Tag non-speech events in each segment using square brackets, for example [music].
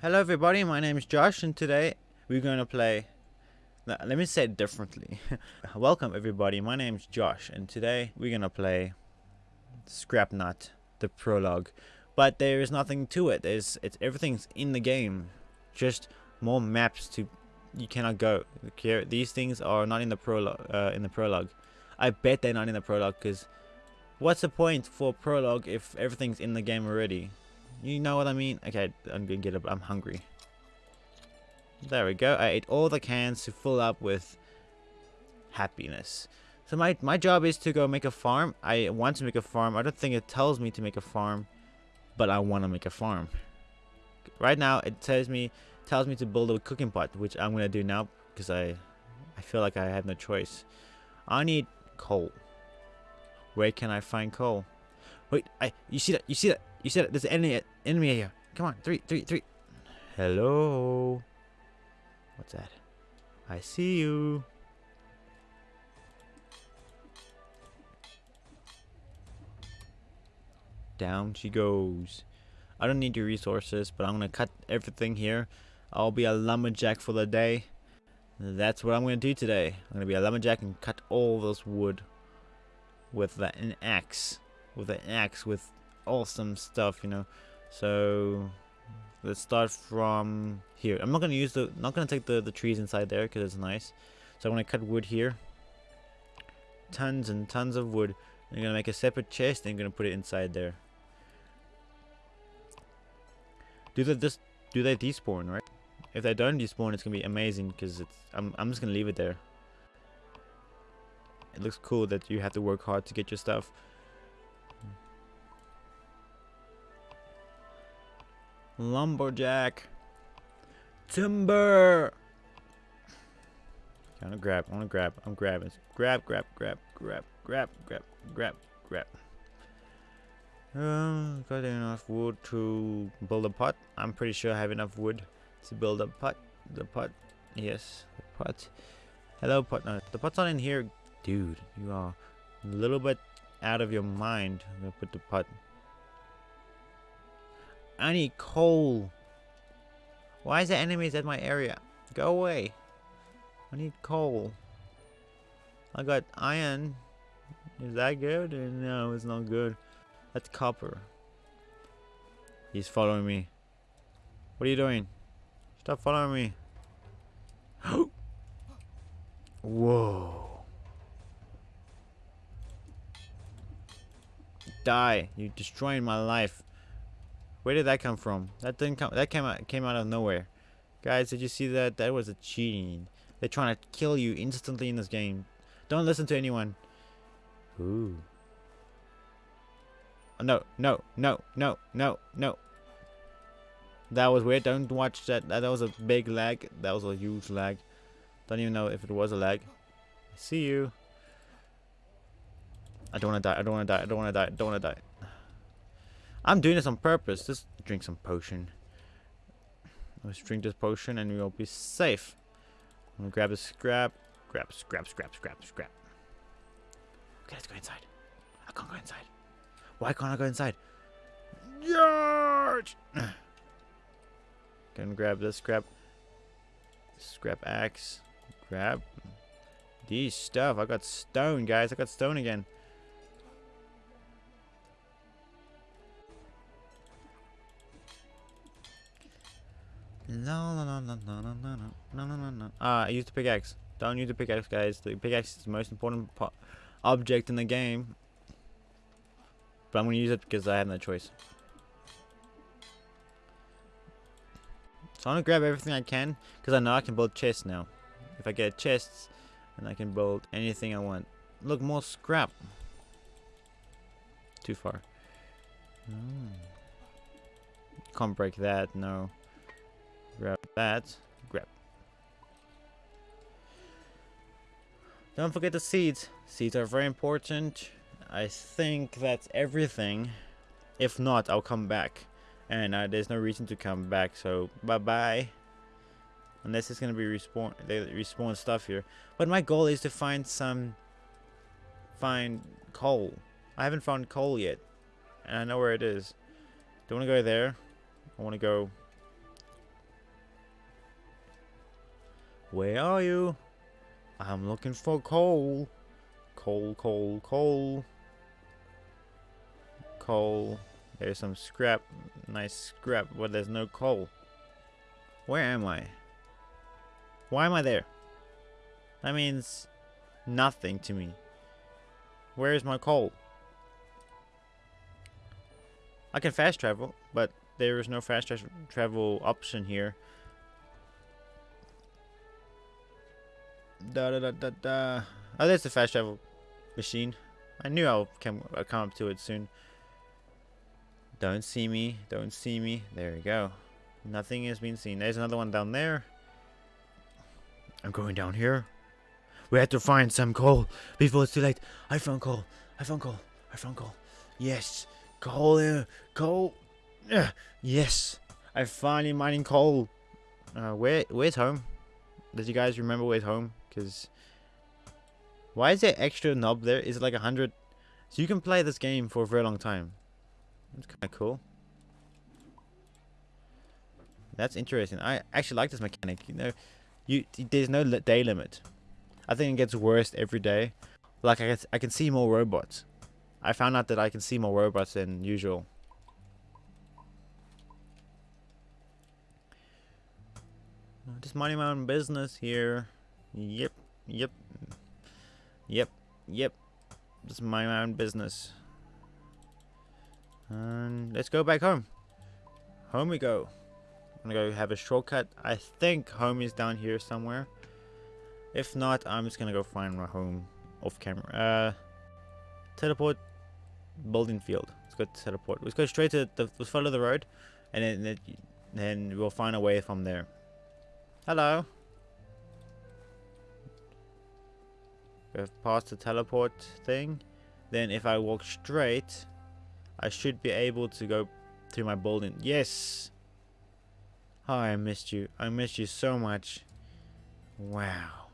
Hello everybody, my name is Josh and today we're going to play let me say it differently. [laughs] Welcome everybody, my name is Josh and today we're going to play Scrapnaut, the prologue. But there is nothing to it. There's it's everything's in the game. Just more maps to you cannot go. These things are not in the prologue uh, in the prologue. I bet they're not in the prologue cuz what's the point for prologue if everything's in the game already? You know what I mean? Okay, I'm gonna get up. I'm hungry. There we go. I ate all the cans to fill up with happiness. So my, my job is to go make a farm. I want to make a farm. I don't think it tells me to make a farm, but I want to make a farm. Right now, it tells me tells me to build a cooking pot, which I'm gonna do now because I I feel like I have no choice. I need coal. Where can I find coal? Wait, I you see that? You see that? You said? There's an enemy enemy here. Come on, three, three, three. Hello. What's that? I see you. Down she goes. I don't need your resources, but I'm gonna cut everything here. I'll be a lumberjack for the day. That's what I'm gonna do today. I'm gonna be a lumberjack and cut all this wood with an axe. With an axe with awesome stuff, you know. So let's start from here. I'm not gonna use the not gonna take the the trees inside there because it's nice. So I'm gonna cut wood here. Tons and tons of wood. I'm gonna make a separate chest and I'm gonna put it inside there. Do they just do they despawn, right? If they don't despawn, it's gonna be amazing because it's. I'm I'm just gonna leave it there. It looks cool that you have to work hard to get your stuff. Lumberjack. Timber. Okay, I'm gonna grab. I wanna grab. I'm grabbing. Grab, grab, grab, grab, grab, grab, grab, grab. Um, got enough wood to build a pot. I'm pretty sure I have enough wood to build a pot. The pot. Yes, the pot. Hello, pot. No, the pot's not in here. Dude, you are a little bit out of your mind. I'm gonna put the pot I need coal. Why is there enemies at my area? Go away. I need coal. I got iron. Is that good? Uh, no, it's not good. That's copper. He's following me. What are you doing? Stop following me. [gasps] Whoa. Die. You're destroying my life. Where did that come from? That didn't come. That came out came out of nowhere. Guys, did you see that? That was a cheating. They're trying to kill you instantly in this game. Don't listen to anyone. Ooh. Oh, no, no, no, no, no, no. That was weird. Don't watch that. That was a big lag. That was a huge lag. Don't even know if it was a lag. See you. I don't want to die. I don't want to die. I don't want to die. I don't want to die. I'm doing this on purpose. Just drink some potion. Let's drink this potion and we'll be safe. I'm gonna grab a scrap. Grab, scrap, scrap, scrap, scrap. Okay, let's go inside. I can't go inside. Why can't I go inside? George! Gonna grab this scrap. Scrap axe. Grab these stuff. I got stone, guys. I got stone again. No, no, no, no, no, no, no, no, no, no, no. Ah, I used the pickaxe. Don't use the pickaxe, guys. The pickaxe is the most important object in the game. But I'm going to use it because I have no choice. So I'm going to grab everything I can because I know I can build chests now. If I get chests, then I can build anything I want. Look, more scrap. Too far. Mm. Can't break that, no. Grab that. Grab. Don't forget the seeds. Seeds are very important. I think that's everything. If not, I'll come back. And uh, there's no reason to come back, so bye-bye. Unless it's gonna be respawn, they respawn stuff here. But my goal is to find some, find coal. I haven't found coal yet, and I know where it is. Don't want to go there? I want to go Where are you? I'm looking for coal. Coal, coal, coal. Coal. There's some scrap. Nice scrap, but there's no coal. Where am I? Why am I there? That means nothing to me. Where is my coal? I can fast travel, but there is no fast tra travel option here. Da da da da da. Oh, there's the fast travel machine. I knew I'll come, I'll come up to it soon. Don't see me. Don't see me. There we go. Nothing has been seen. There's another one down there. I'm going down here. We have to find some coal before it's too late. I found coal. I found coal. I found coal. Yes. Coal here. Coal. Uh, yes. I finally mining coal. Uh, where where's home? Did you guys remember where's home? Because why is there extra knob there? Is it like a hundred? So you can play this game for a very long time. That's kind of cool. That's interesting. I actually like this mechanic. You know, you there's no day limit. I think it gets worse every day. Like I can, I can see more robots. I found out that I can see more robots than usual. Just minding my own business here. Yep, yep, yep, yep. Mind my own business. And let's go back home. Home we go. I'm gonna go have a shortcut. I think home is down here somewhere. If not, I'm just gonna go find my home off camera. Uh, teleport building field. Let's go teleport. Let's go straight to the let's follow the road, and then then we'll find a way from there. Hello. We've passed the teleport thing. Then if I walk straight, I should be able to go to my building. Yes. Oh, I missed you. I missed you so much. Wow.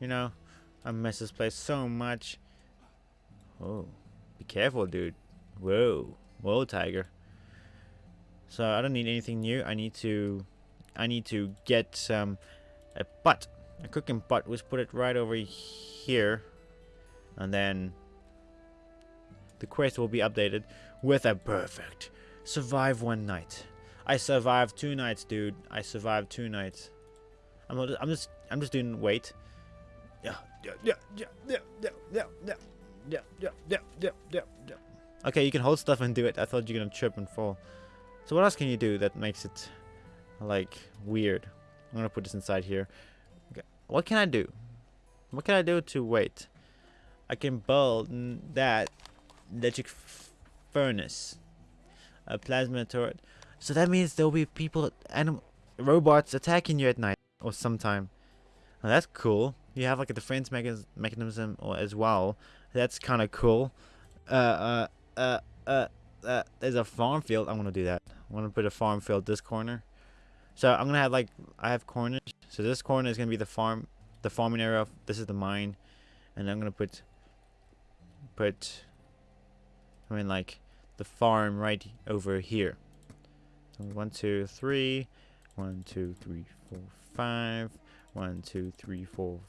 You know, I miss this place so much. Oh, be careful, dude. Whoa. Whoa, tiger. So I don't need anything new. I need to I need to get some a butt, a cooking butt. Let's put it right over here, and then the quest will be updated with a perfect survive one night. I survived two nights, dude. I survived two nights. I'm I'm just I'm just doing wait. Yeah, yeah, yeah, yeah, yeah, yeah, yeah, yeah, yeah, yeah, yeah, yeah, yeah, yeah. Okay, you can hold stuff and do it. I thought you're gonna trip and fall. So what else can you do that makes it like weird. I'm gonna put this inside here. What can I do? What can I do to wait? I can build that electric furnace, a plasma turret. So that means there'll be people and robots attacking you at night or sometime. Now that's cool. You have like a defense mechanism or as well. That's kind of cool. Uh, uh, uh, uh, uh, there's a farm field. I'm gonna do that. I'm gonna put a farm field this corner. So I'm gonna have like I have corners. So this corner is gonna be the farm, the farming area. This is the mine, and I'm gonna put put. I mean like the farm right over here. So one, two, three. One, two, three, four, five. One, two, three, four,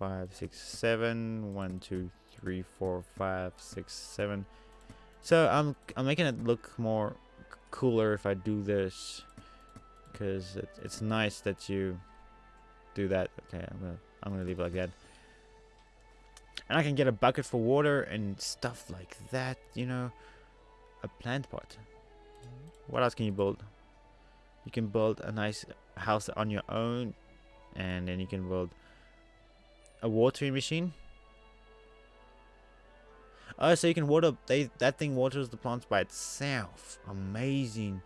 five, six, seven. One, two, three, four, five, six, seven. So I'm I'm making it look more cooler if I do this because it, it's nice that you do that. Okay, I'm gonna I'm gonna leave it like that. And I can get a bucket for water and stuff like that, you know. A plant pot. What else can you build? You can build a nice house on your own and then you can build a watering machine. Oh, so you can water, they, that thing waters the plants by itself. Amazing.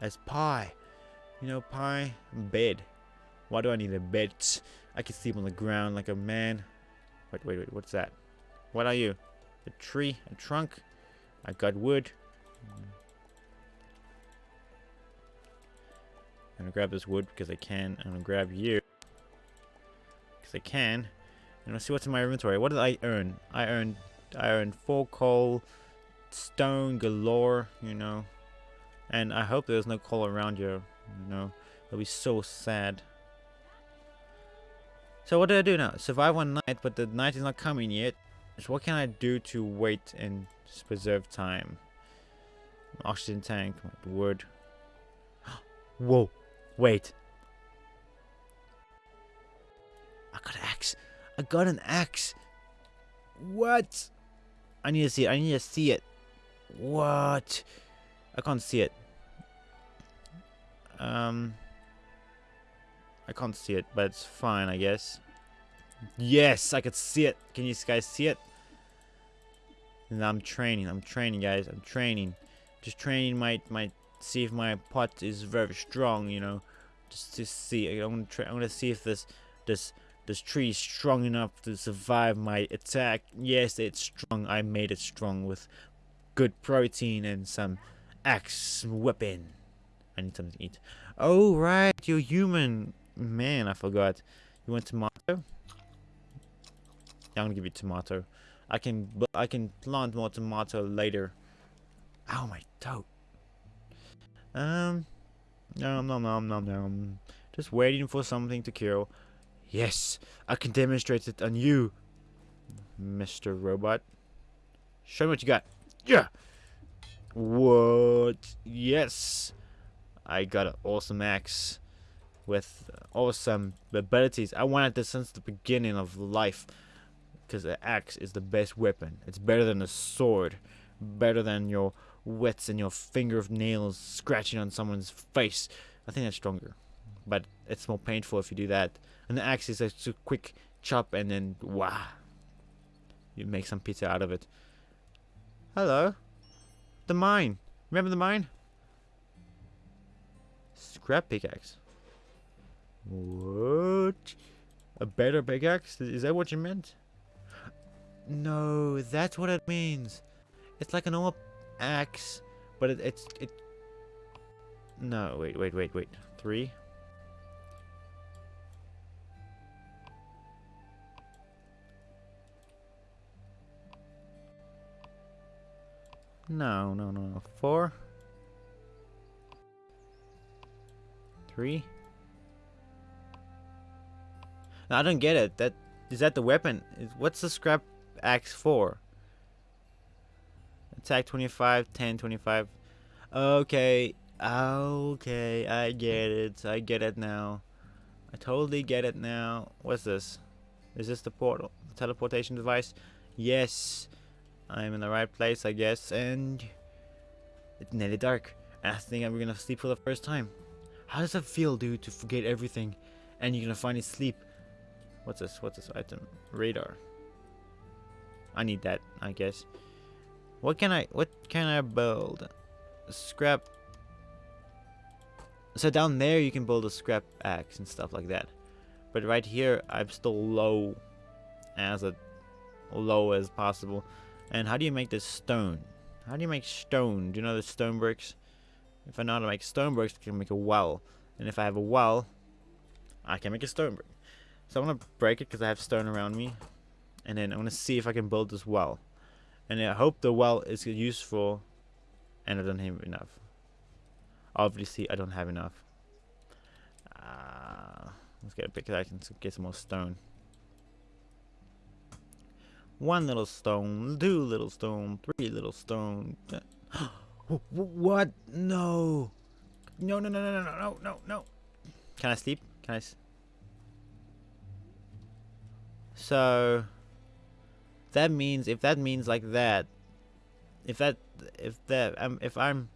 That's pie. You know, pie, bed. Why do I need a bed? I can sleep on the ground like a man. Wait, wait, wait. What's that? What are you? A tree? A trunk? I got wood. I'm gonna grab this wood because I can. I'm gonna grab you because I can. And let's see what's in my inventory. What did I earn? I earned I earned four coal, stone galore. You know, and I hope there's no coal around here. You know, it'll be so sad. So what do I do now? Survive one night, but the night is not coming yet. So what can I do to wait and preserve time? Oxygen tank, wood. [gasps] Whoa, wait. I got an axe. I got an axe. What? I need to see it. I need to see it. What? I can't see it. Um, I can't see it, but it's fine, I guess. Yes, I could see it. Can you guys see it? And I'm training. I'm training, guys. I'm training. Just training might might see if my pot is very strong. You know, just to see. I'm gonna try. I'm gonna see if this this this tree is strong enough to survive my attack. Yes, it's strong. I made it strong with good protein and some axe weapon. I need something to eat. Oh, right. You're human. Man, I forgot. You want tomato? Yeah, I'm gonna give you tomato. I can I can plant more tomato later. Ow, my toe. Um, no, no, no, no, no. Just waiting for something to kill. Yes, I can demonstrate it on you, Mr. Robot. Show me what you got. Yeah. What? Yes. I got an awesome axe with awesome abilities. I wanted this since the beginning of life because the axe is the best weapon. It's better than a sword, better than your wits and your finger of nails scratching on someone's face. I think that's stronger, but it's more painful if you do that. And the axe is a quick chop and then wow, you make some pizza out of it. Hello, the mine. Remember the mine? Scrap pickaxe. What? A better pickaxe? Is that what you meant? No, that's what it means. It's like a normal axe, but it, it's it. No, wait, wait, wait, wait. Three. No, no, no, no. Four. Three. I don't get it. That is that the weapon? What's the scrap axe for? Attack 25, 10, 25. Okay. Okay, I get it. I get it now. I totally get it now. What's this? Is this the portal? The teleportation device? Yes. I'm in the right place, I guess. And it's nearly dark. I think I'm gonna sleep for the first time. How does it feel, dude, to forget everything and you're gonna finally sleep? What's this? What's this item? Radar. I need that, I guess. What can I what can I build? Scrap So down there you can build a scrap axe and stuff like that. But right here I'm still low as a low as possible. And how do you make this stone? How do you make stone? Do you know the stone bricks? If I know how to make stone bricks, I can make a well. And if I have a well, I can make a stone brick. So I'm going to break it because I have stone around me. And then I'm going to see if I can build this well. And I hope the well is useful. And I don't have enough. Obviously, I don't have enough. Uh, let's get a pickaxe I can get some more stone. One little stone, two little stone, three little stone. [gasps] what? No. No, no, no, no, no, no, no, no. Can I sleep? Can I? So that means if that means like that, if that if that um, if I'm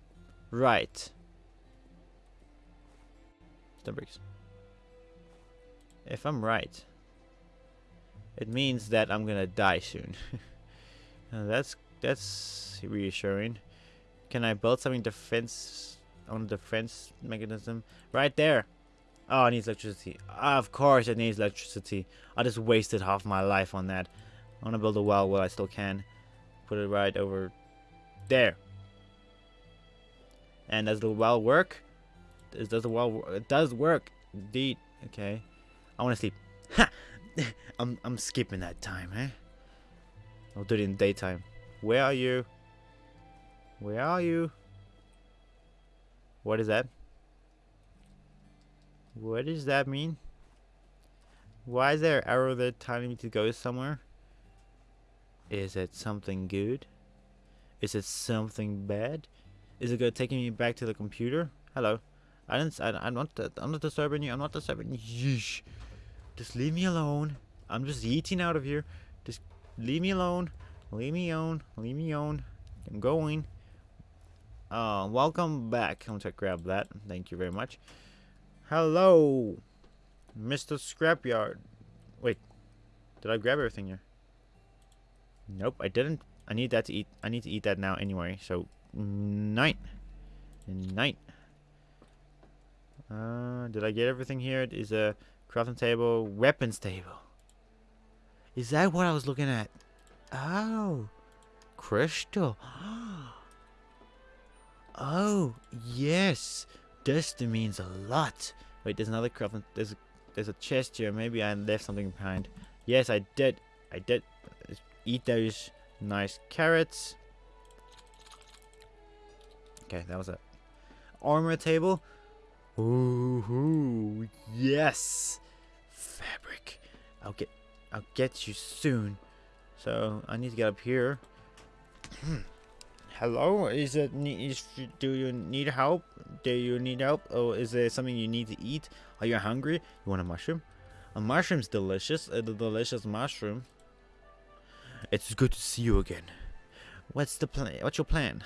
right, the bricks. If I'm right, it means that I'm gonna die soon. [laughs] that's that's reassuring. Can I build something defense on defense mechanism right there? Oh, it needs electricity. Of course it needs electricity. I just wasted half my life on that. I want to build a well while I still can. Put it right over there. And does the well work? Does, does the well It does work. Indeed. Okay. I want to sleep. Ha! [laughs] I'm, I'm skipping that time, eh? I'll do it in daytime. Where are you? Where are you? What is that? What does that mean? Why is there an arrow there telling me to go somewhere? Is it something good? Is it something bad? Is it going to take me back to the computer? Hello. I didn't. I, I'm not. I'm not disturbing you. I'm not disturbing you. Yeesh. Just leave me alone. I'm just eating out of here. Just leave me alone. Leave me alone. Leave me alone. I'm going. Uh, welcome back. I'm gonna grab that. Thank you very much. Hello, Mr. Scrapyard. Wait, did I grab everything here? Nope, I didn't. I need that to eat. I need to eat that now anyway. So, night, night. Uh, did I get everything here? It is a crafting table, weapons table. Is that what I was looking at? Oh, crystal. [gasps] Oh, yes. This means a lot. Wait, there's another crafting. There's a, there's a chest here. Maybe I left something behind. Yes, I did. I did. Eat those nice carrots. Okay, that was it. Armor table. Ooh, yes. Fabric. I'll get I'll get you soon. So, I need to get up here. [clears throat] Hello? Is it is, do you need help? Do you need help? Or is there something you need to eat? Are you hungry? You want a mushroom? A mushroom's delicious. A delicious mushroom. It's good to see you again. What's the plan? What's your plan?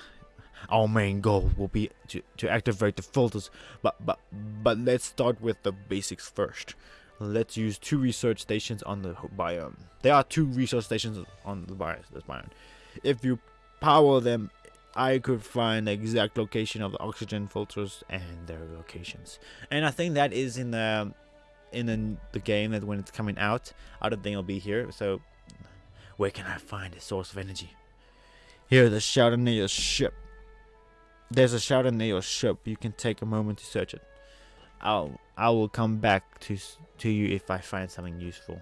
Our main goal will be to, to activate the filters, but but but let's start with the basics first. Let's use two research stations on the biome. There are two research stations on the biome. This biome. If you power them, I could find the exact location of the oxygen filters and their locations. And I think that is in the in the, the game that when it's coming out, I don't think it'll be here. So where can I find a source of energy? Here, the shelter near your ship. There's a shelter near your ship. You can take a moment to search it. I'll I will come back to to you if I find something useful.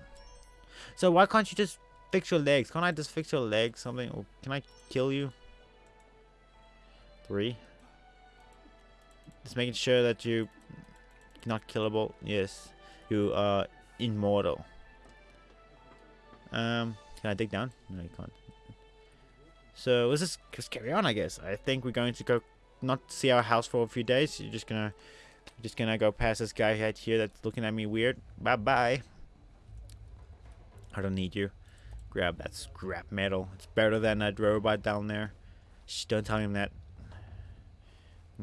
So why can't you just fix your legs? Can't I just fix your legs? Something? Or can I kill you? Three. Just making sure that you not killable. Yes, you are immortal. Um, can I dig down? No, you can't. So let's just, just carry on, I guess. I think we're going to go not see our house for a few days. You're just gonna just gonna go past this guy right here that's looking at me weird. Bye bye. I don't need you. Grab that scrap metal. It's better than that robot down there. Shh, don't tell him that.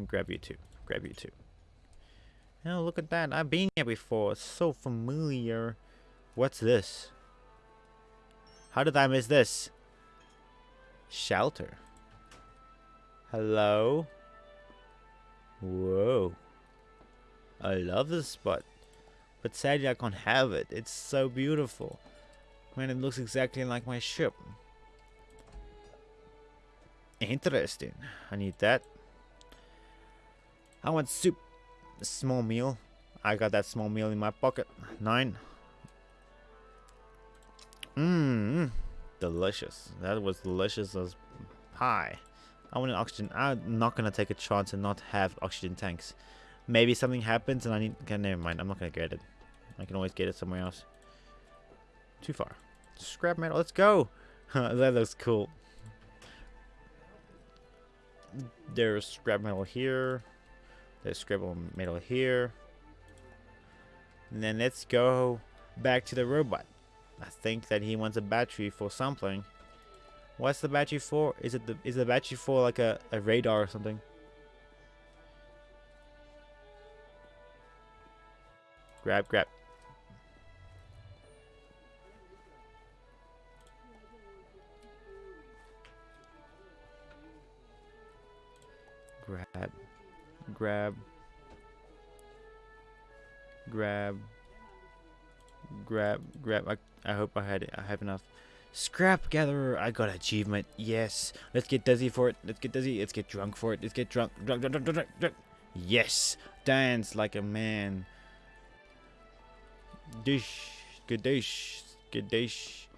Grab you too. Grab you too. Oh, look at that. I've been here before. It's so familiar. What's this? How did I miss this? Shelter. Hello? Whoa. I love this spot. But sadly I can't have it. It's so beautiful. Man, it looks exactly like my ship. Interesting. I need that. I want soup. A small meal. I got that small meal in my pocket. Nine. Mmm. Delicious. That was delicious as pie. I want an oxygen. I'm not gonna take a chance and not have oxygen tanks. Maybe something happens and I need. Okay, never mind. I'm not gonna get it. I can always get it somewhere else. Too far. Scrap metal. Let's go. [laughs] that looks cool. There's scrap metal here. There's scribble metal here. And then let's go back to the robot. I think that he wants a battery for something. What's the battery for? Is it the is the battery for like a, a radar or something? Grab. Grab. Grab. Grab. Grab. Grab. I, I hope I had it. I have enough. Scrap gatherer. I got achievement. Yes. Let's get dizzy for it. Let's get dizzy. Let's get drunk for it. Let's get drunk. Drunk, drunk, drunk, drunk, drunk. Yes. Dance like a man. Dish. Good dish. Good dish.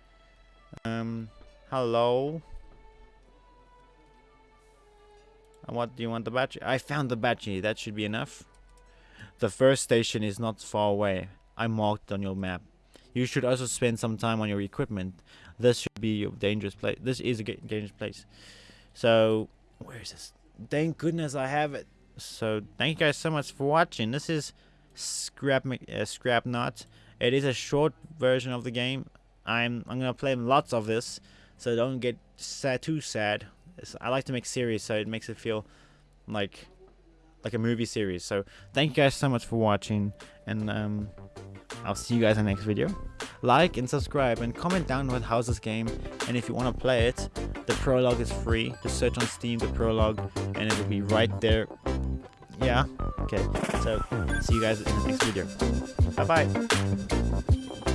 Um. Hello. And what do you want the battery? I found the battery. That should be enough. The first station is not far away. I marked on your map. you should also spend some time on your equipment. This should be a dangerous place. This is a dangerous place. So, where is this? Thank goodness I have it. So, thank you guys so much for watching. This is Scrap uh, Scrapnaut. It is a short version of the game. I'm I'm gonna play lots of this, so don't get sad too sad. I like to make series, so it makes it feel like like a movie series. So thank you guys so much for watching, and um, I'll see you guys in the next video. Like and subscribe and comment down what how's this game, and if you want to play it, the prologue is free. Just search on Steam the prologue, and it will be right there. Yeah. Okay. So see you guys in the next video. Bye bye.